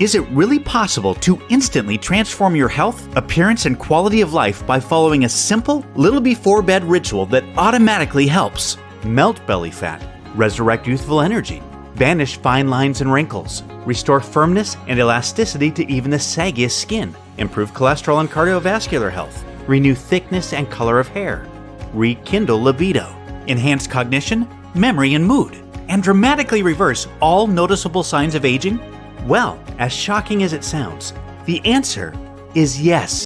Is it really possible to instantly transform your health, appearance, and quality of life by following a simple, little before bed ritual that automatically helps? Melt belly fat, resurrect youthful energy, banish fine lines and wrinkles, restore firmness and elasticity to even the saggiest skin, improve cholesterol and cardiovascular health, renew thickness and color of hair, rekindle libido, enhance cognition, memory, and mood, and dramatically reverse all noticeable signs of aging? Well, as shocking as it sounds, the answer is yes.